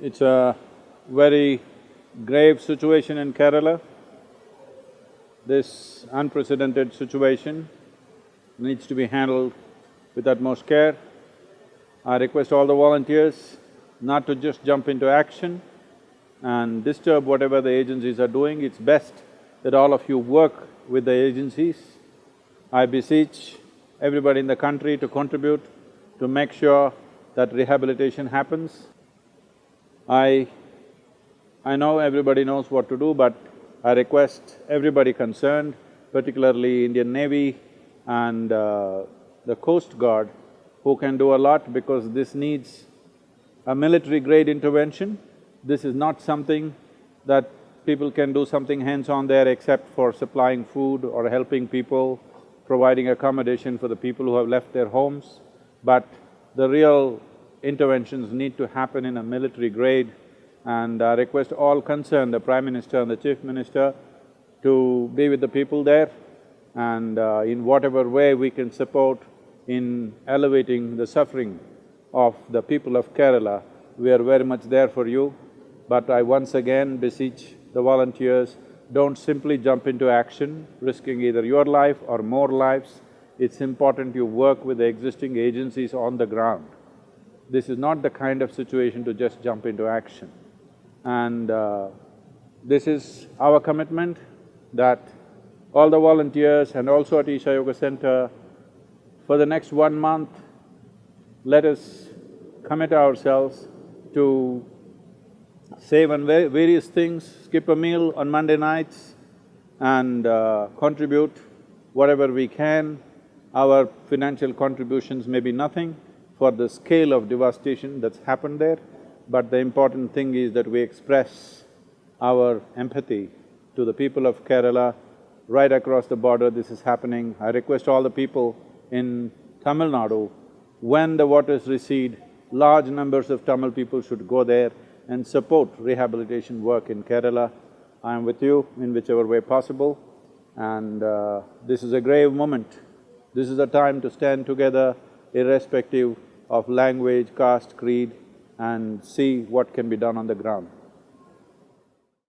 It's a very grave situation in Kerala. This unprecedented situation needs to be handled with utmost care. I request all the volunteers not to just jump into action and disturb whatever the agencies are doing. It's best that all of you work with the agencies. I beseech everybody in the country to contribute to make sure that rehabilitation happens. I… I know everybody knows what to do, but I request everybody concerned, particularly Indian Navy and uh, the Coast Guard, who can do a lot because this needs a military-grade intervention. This is not something that people can do something hands-on there except for supplying food or helping people, providing accommodation for the people who have left their homes. But the real interventions need to happen in a military grade and I request all concerned, the Prime Minister and the Chief Minister, to be with the people there and uh, in whatever way we can support in elevating the suffering of the people of Kerala, we are very much there for you. But I once again beseech the volunteers, don't simply jump into action, risking either your life or more lives. It's important you work with the existing agencies on the ground. This is not the kind of situation to just jump into action. And uh, this is our commitment that all the volunteers and also at Isha Yoga Center, for the next one month, let us commit ourselves to save on various things, skip a meal on Monday nights and uh, contribute whatever we can. Our financial contributions may be nothing, for the scale of devastation that's happened there, but the important thing is that we express our empathy to the people of Kerala. Right across the border this is happening. I request all the people in Tamil Nadu, when the waters recede, large numbers of Tamil people should go there and support rehabilitation work in Kerala. I am with you in whichever way possible and uh, this is a grave moment. This is a time to stand together irrespective of language, caste, creed and see what can be done on the ground.